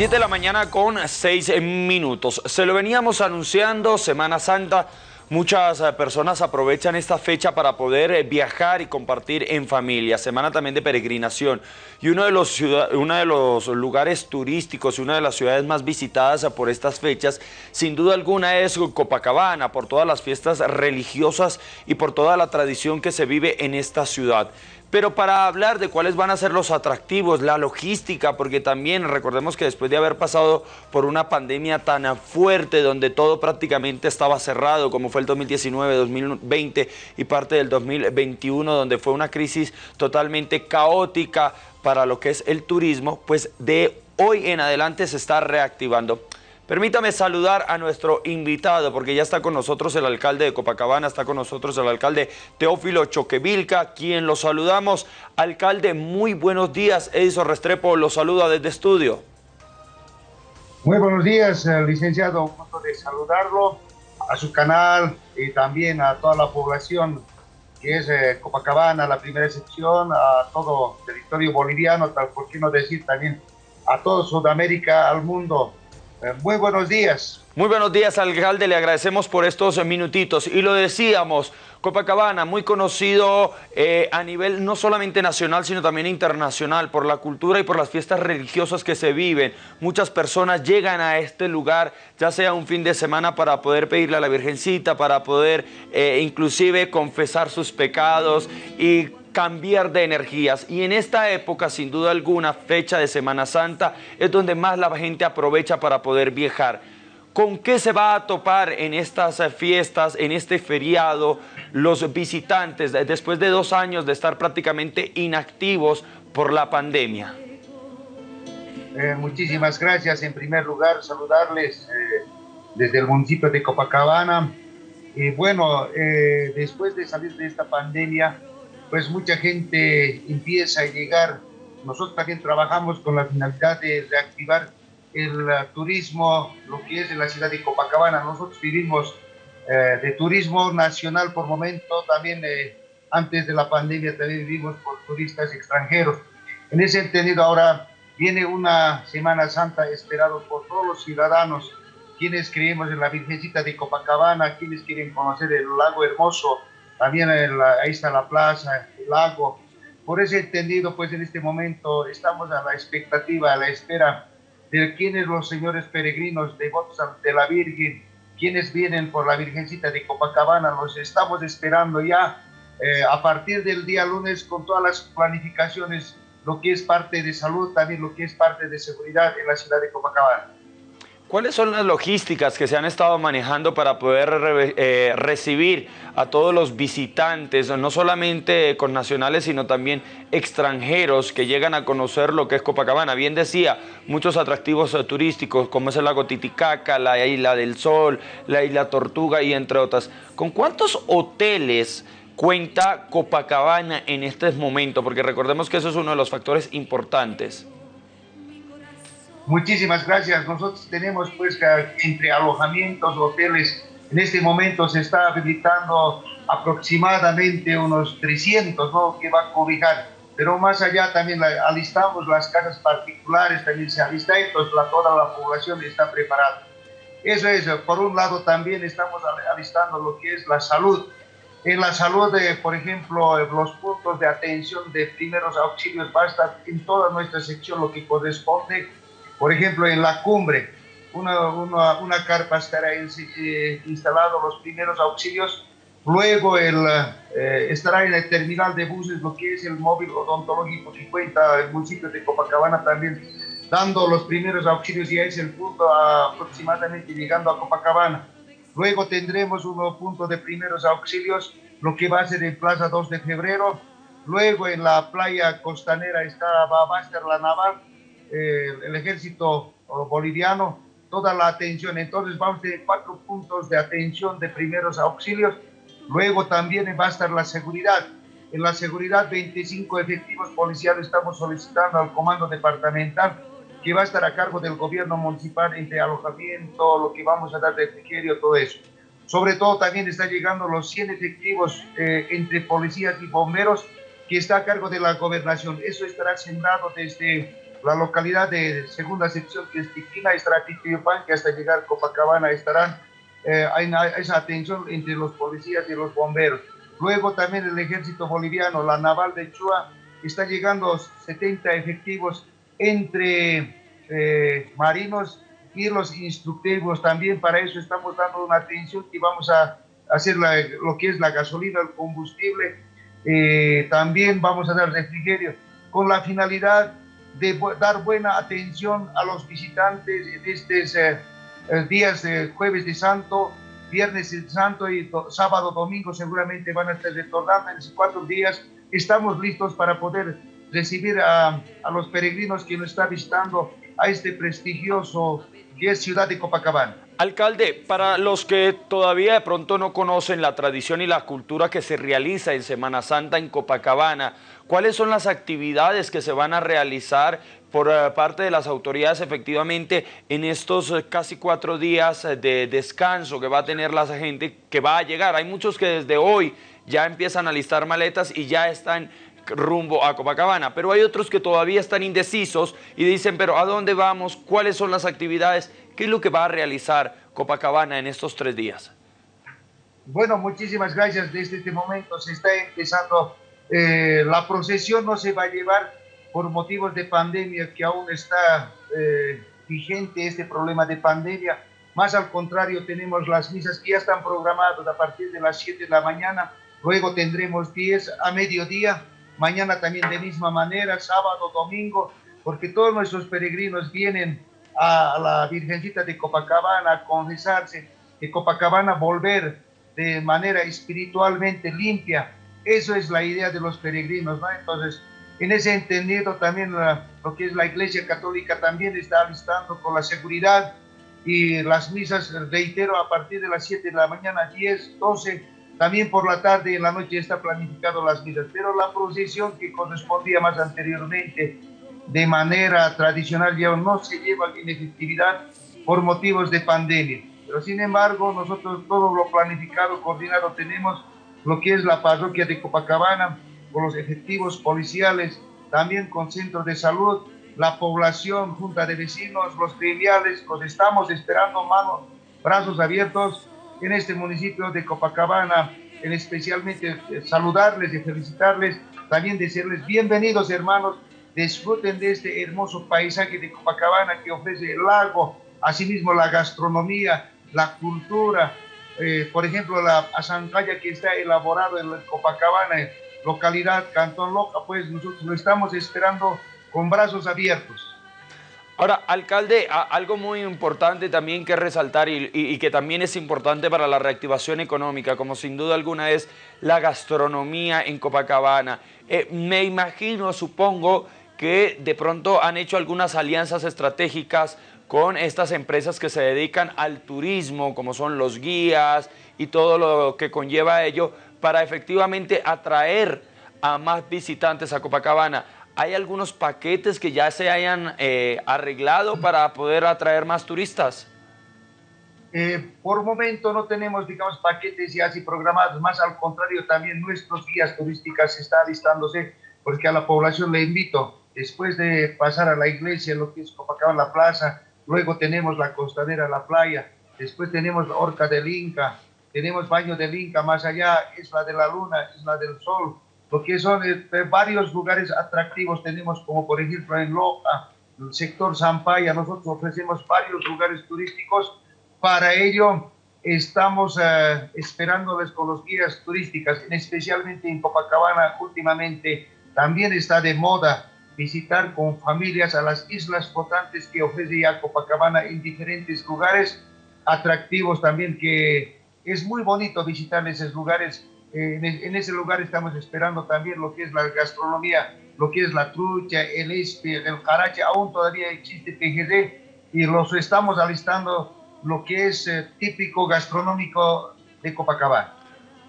7 de la mañana con 6 minutos. Se lo veníamos anunciando, Semana Santa. Muchas eh, personas aprovechan esta fecha para poder eh, viajar y compartir en familia, semana también de peregrinación. Y uno de, los uno de los lugares turísticos y una de las ciudades más visitadas por estas fechas, sin duda alguna es Copacabana, por todas las fiestas religiosas y por toda la tradición que se vive en esta ciudad. Pero para hablar de cuáles van a ser los atractivos, la logística, porque también recordemos que después de haber pasado por una pandemia tan fuerte donde todo prácticamente estaba cerrado, como fue el 2019, 2020 y parte del 2021, donde fue una crisis totalmente caótica para lo que es el turismo, pues de hoy en adelante se está reactivando. Permítame saludar a nuestro invitado, porque ya está con nosotros el alcalde de Copacabana, está con nosotros el alcalde Teófilo Choquevilca, quien lo saludamos. Alcalde, muy buenos días. Edison Restrepo lo saluda desde estudio. Muy buenos días, eh, licenciado. Un gusto de saludarlo a su canal y también a toda la población que es eh, Copacabana, la primera sección, a todo territorio boliviano, tal por qué no decir también a todo Sudamérica, al mundo. Eh, muy buenos días. Muy buenos días, alcalde. Le agradecemos por estos minutitos. Y lo decíamos, Copacabana, muy conocido eh, a nivel no solamente nacional, sino también internacional, por la cultura y por las fiestas religiosas que se viven. Muchas personas llegan a este lugar, ya sea un fin de semana para poder pedirle a la Virgencita, para poder eh, inclusive confesar sus pecados y cambiar de energías y en esta época sin duda alguna fecha de Semana Santa es donde más la gente aprovecha para poder viajar. ¿Con qué se va a topar en estas fiestas, en este feriado, los visitantes después de dos años de estar prácticamente inactivos por la pandemia? Eh, muchísimas gracias. En primer lugar, saludarles eh, desde el municipio de Copacabana. Y bueno, eh, después de salir de esta pandemia, pues mucha gente empieza a llegar. Nosotros también trabajamos con la finalidad de reactivar el uh, turismo, lo que es en la ciudad de Copacabana. Nosotros vivimos eh, de turismo nacional por momento, también eh, antes de la pandemia también vivimos por turistas extranjeros. En ese entendido ahora viene una Semana Santa esperado por todos los ciudadanos, quienes creemos en la Virgencita de Copacabana, quienes quieren conocer el lago hermoso, también ahí está la plaza, el lago. Por ese entendido, pues en este momento estamos a la expectativa, a la espera de quiénes los señores peregrinos devotos de la Virgen, quienes vienen por la Virgencita de Copacabana, los estamos esperando ya eh, a partir del día lunes con todas las planificaciones, lo que es parte de salud, también lo que es parte de seguridad en la ciudad de Copacabana. ¿Cuáles son las logísticas que se han estado manejando para poder eh, recibir a todos los visitantes, no solamente con nacionales, sino también extranjeros que llegan a conocer lo que es Copacabana? Bien decía, muchos atractivos eh, turísticos como es el lago Titicaca, la Isla del Sol, la Isla Tortuga y entre otras. ¿Con cuántos hoteles cuenta Copacabana en este momento? Porque recordemos que eso es uno de los factores importantes. Muchísimas gracias. Nosotros tenemos pues entre alojamientos, hoteles, en este momento se está habilitando aproximadamente unos 300, ¿no? Que va a cobijar. Pero más allá también alistamos las casas particulares, también se alista, entonces la, toda la población está preparada. Eso es, por un lado también estamos alistando lo que es la salud. En la salud, de, por ejemplo, los puntos de atención de primeros auxilios va a estar en toda nuestra sección lo que corresponde por ejemplo, en la cumbre, una, una, carpa estará eh, instalado los primeros auxilios, luego el, eh, estará en el terminal de buses lo que es el móvil odontológico que cuenta el municipio de Copacabana también dando los primeros auxilios y ahí es el punto aproximadamente llegando a Copacabana. Luego tendremos un punto de primeros auxilios, lo que va a ser en Plaza 2 de Febrero. Luego en la playa costanera está, va a estar la naval eh, el ejército boliviano, toda la atención. Entonces vamos a tener cuatro puntos de atención de primeros auxilios. Luego también va a estar la seguridad. En la seguridad, 25 efectivos policiales estamos solicitando al comando departamental que va a estar a cargo del gobierno municipal entre alojamiento, lo que vamos a dar de refrigerio, todo eso. Sobre todo también está llegando los 100 efectivos eh, entre policías y bomberos que está a cargo de la gobernación. Eso estará sembrado desde la localidad de segunda sección que es Tiquina, estará que hasta llegar a Copacabana estarán, eh, hay esa atención entre los policías y los bomberos. Luego también el ejército boliviano, la naval de Chua, está llegando 70 efectivos entre eh, marinos y los instructivos. También para eso estamos dando una atención y vamos a hacer lo que es la gasolina, el combustible. Eh, también vamos a dar refrigerio con la finalidad de dar buena atención a los visitantes en estos eh, días de jueves de santo, viernes de santo y sábado, domingo seguramente van a estar retornando en cuatro días. Estamos listos para poder recibir a, a los peregrinos que nos están visitando a este prestigioso que es Ciudad de Copacabana. Alcalde, para los que todavía de pronto no conocen la tradición y la cultura que se realiza en Semana Santa en Copacabana, ¿cuáles son las actividades que se van a realizar por eh, parte de las autoridades efectivamente en estos eh, casi cuatro días de descanso que va a tener la gente que va a llegar? Hay muchos que desde hoy ya empiezan a listar maletas y ya están rumbo a Copacabana, pero hay otros que todavía están indecisos y dicen, pero ¿a dónde vamos? ¿Cuáles son las actividades? ¿Qué es lo que va a realizar Copacabana en estos tres días? Bueno, muchísimas gracias. Desde este momento se está empezando, eh, la procesión no se va a llevar por motivos de pandemia, que aún está eh, vigente este problema de pandemia. Más al contrario, tenemos las misas que ya están programadas a partir de las 7 de la mañana, luego tendremos 10 a mediodía mañana también de misma manera, sábado, domingo, porque todos nuestros peregrinos vienen a la Virgencita de Copacabana a confesarse, que Copacabana volver de manera espiritualmente limpia. Eso es la idea de los peregrinos, ¿no? Entonces, en ese entendido también lo que es la Iglesia Católica también está alistando con la seguridad y las misas, reitero, a partir de las 7 de la mañana, 10, 12, también por la tarde y en la noche está planificado las misas, pero la procesión que correspondía más anteriormente de manera tradicional ya no se lleva en efectividad por motivos de pandemia. Pero sin embargo, nosotros todo lo planificado, coordinado tenemos, lo que es la parroquia de Copacabana, con los efectivos policiales, también con centros de salud, la población, junta de vecinos, los filiales, pues estamos esperando manos, brazos abiertos en este municipio de Copacabana, en especialmente eh, saludarles y felicitarles, también decirles bienvenidos hermanos, disfruten de este hermoso paisaje de Copacabana que ofrece el lago, asimismo la gastronomía, la cultura, eh, por ejemplo la azancaya que está elaborado en Copacabana, localidad Cantón Loca, pues nosotros lo estamos esperando con brazos abiertos. Ahora, alcalde, algo muy importante también que resaltar y, que también es importante para la reactivación económica, como sin duda alguna es la gastronomía en Copacabana. Eh, me imagino, supongo, que de pronto han hecho algunas alianzas estratégicas con estas empresas que se dedican al turismo, como son los guías y todo lo que conlleva ello, para efectivamente atraer a más visitantes a Copacabana. ¿Hay algunos paquetes que ya se hayan eh, arreglado para poder atraer más turistas? Eh, por momento no tenemos, digamos, paquetes ya así programados, más al contrario, también nuestros guías turísticas están listándose, porque a la población le invito, después de pasar a la iglesia, lo que es Copacabana, la plaza, luego tenemos la costanera, la playa, después tenemos la Orca del Inca, tenemos Baño del Inca, más allá es la de la Luna, es la del Sol, lo que son eh, varios lugares atractivos tenemos, como por ejemplo en Loja, el sector Zampaya, nosotros ofrecemos varios lugares turísticos. Para ello estamos eh, esperándoles con los guías turísticas, especialmente en Copacabana últimamente también está de moda visitar con familias a las islas flotantes que ofrece ya Copacabana en diferentes lugares atractivos también que es muy bonito visitar esos lugares en, ese lugar estamos esperando también lo que es la gastronomía, lo que es la trucha, el espe, el carache, aún todavía existe PGD y los estamos alistando lo que es eh, típico gastronómico de Copacabana.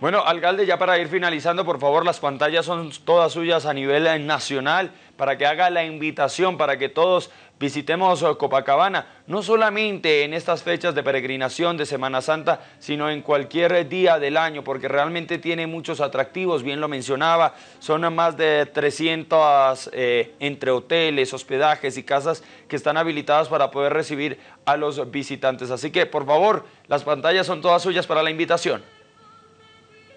Bueno, alcalde, ya para ir finalizando, por favor, las pantallas son todas suyas a nivel eh, nacional para que haga la invitación, para que todos visitemos eh, Copacabana, no solamente en estas fechas de peregrinación de Semana Santa, sino en cualquier día del año, porque realmente tiene muchos atractivos, bien lo mencionaba, son más de 300 eh, entre hoteles, hospedajes y casas que están habilitadas para poder recibir a los visitantes. Así que, por favor, las pantallas son todas suyas para la invitación.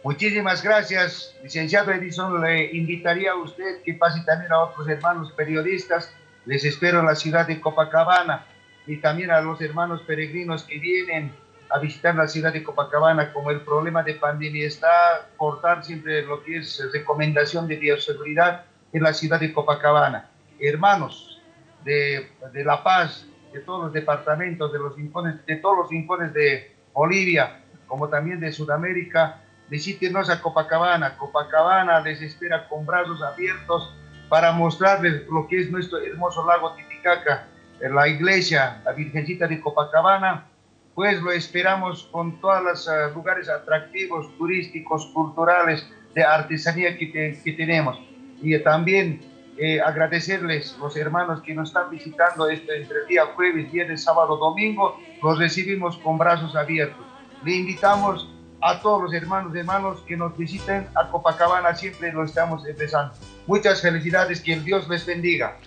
Muchísimas gracias, licenciado Edison. Le invitaría a usted que pase también a otros hermanos periodistas. Les espero en la ciudad de Copacabana y también a los hermanos peregrinos que vienen a visitar la ciudad de Copacabana. Como el problema de pandemia está, portar siempre lo que es recomendación de bioseguridad en la ciudad de Copacabana. Hermanos de, de La Paz, de todos los departamentos, de, los rincones, de todos los rincones de Bolivia, como también de Sudamérica, visítenos a Copacabana. Copacabana les espera con brazos abiertos para mostrarles lo que es nuestro hermoso lago Titicaca, la iglesia, la Virgencita de Copacabana, pues lo esperamos con todos los uh, lugares atractivos, turísticos, culturales, de artesanía que, que tenemos. Y también eh, agradecerles los hermanos que nos están visitando este, entre el día jueves, viernes, sábado, domingo, los recibimos con brazos abiertos. Le invitamos a todos los hermanos y hermanos que nos visiten a Copacabana, siempre lo estamos empezando. Muchas felicidades, que el Dios les bendiga.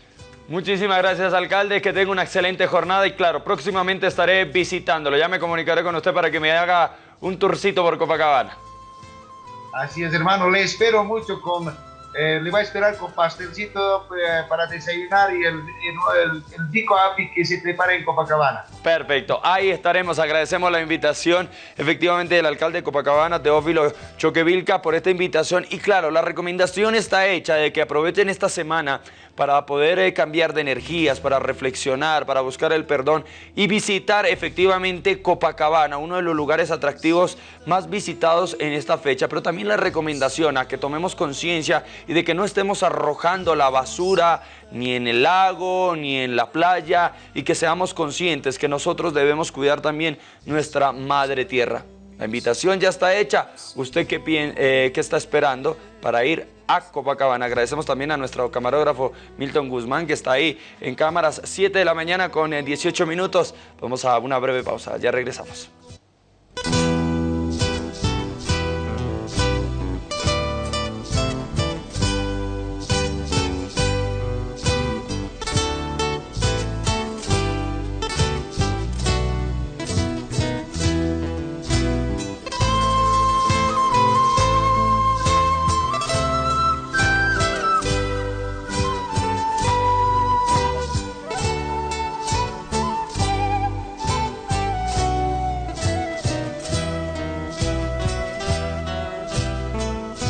Muchísimas gracias, alcalde, que tenga una excelente jornada y claro, próximamente estaré visitándolo. Ya me comunicaré con usted para que me haga un tourcito por Copacabana. Así es, hermano, le espero mucho con eh, le va a esperar con pastelcito eh, para desayunar y el, el, pico api que se prepara en Copacabana. Perfecto, ahí estaremos. Agradecemos la invitación efectivamente del alcalde de Copacabana, Teófilo Choquevilca, por esta invitación. Y claro, la recomendación está hecha de que aprovechen esta semana para poder eh, cambiar de energías, para reflexionar, para buscar el perdón y visitar efectivamente Copacabana, uno de los lugares atractivos más visitados en esta fecha, pero también la recomendación a que tomemos conciencia y de que no estemos arrojando la basura ni en el lago, ni en la playa y que seamos conscientes que nosotros debemos cuidar también nuestra madre tierra. La invitación ya está hecha. ¿Usted qué, eh, qué está esperando para ir a Copacabana? Agradecemos también a nuestro camarógrafo Milton Guzmán que está ahí en cámaras 7 de la mañana con 18 eh, minutos. Vamos a una breve pausa. Ya regresamos.